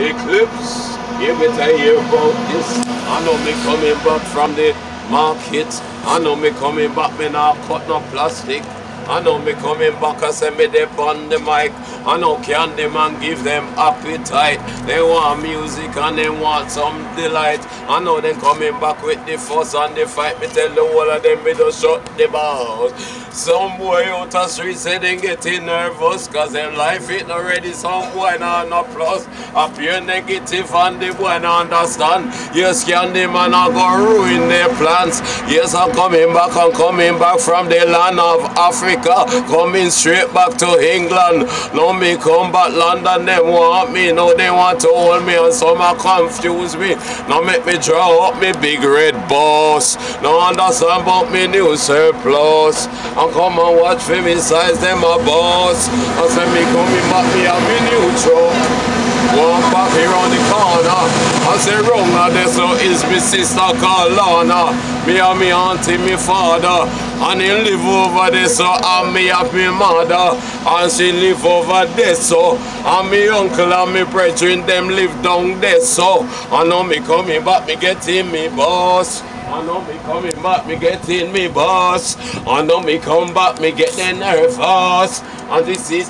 Eclipse, you better hear about this. I know me coming back from the market. I know me coming back, me not cut no plastic. I know me coming back, I say me they on the mic. I know candy man give them appetite. They want music and they want some delight. I know them coming back with the fuss and the fight. Me tell the whole of them me just shut the balls. Some boy out the street say they getting nervous cause their life ain't already some boy now no plus. Appear negative and the boy not understand. Yes, Candyman I go ruin their plans. Yes, I'm coming back, I'm coming back from the land of Africa. Coming straight back to England. Now me come back London, them want me. Now they want to hold me and some are confuse me. Now make me draw up me big red boss. Now understand about me new surplus. And come and watch for me size them a boss. I say me coming back me have me new truck. Walk back here on the. I say wrong now there so is me sister called Lana. Me and me auntie, me father. And he live over there so and me have me mother. And she live over there so. And me uncle and me brethren them live down there so. I know me coming back me getting me boss. I know me coming back, me getting me boss. I know me come back, me getting nervous. And this is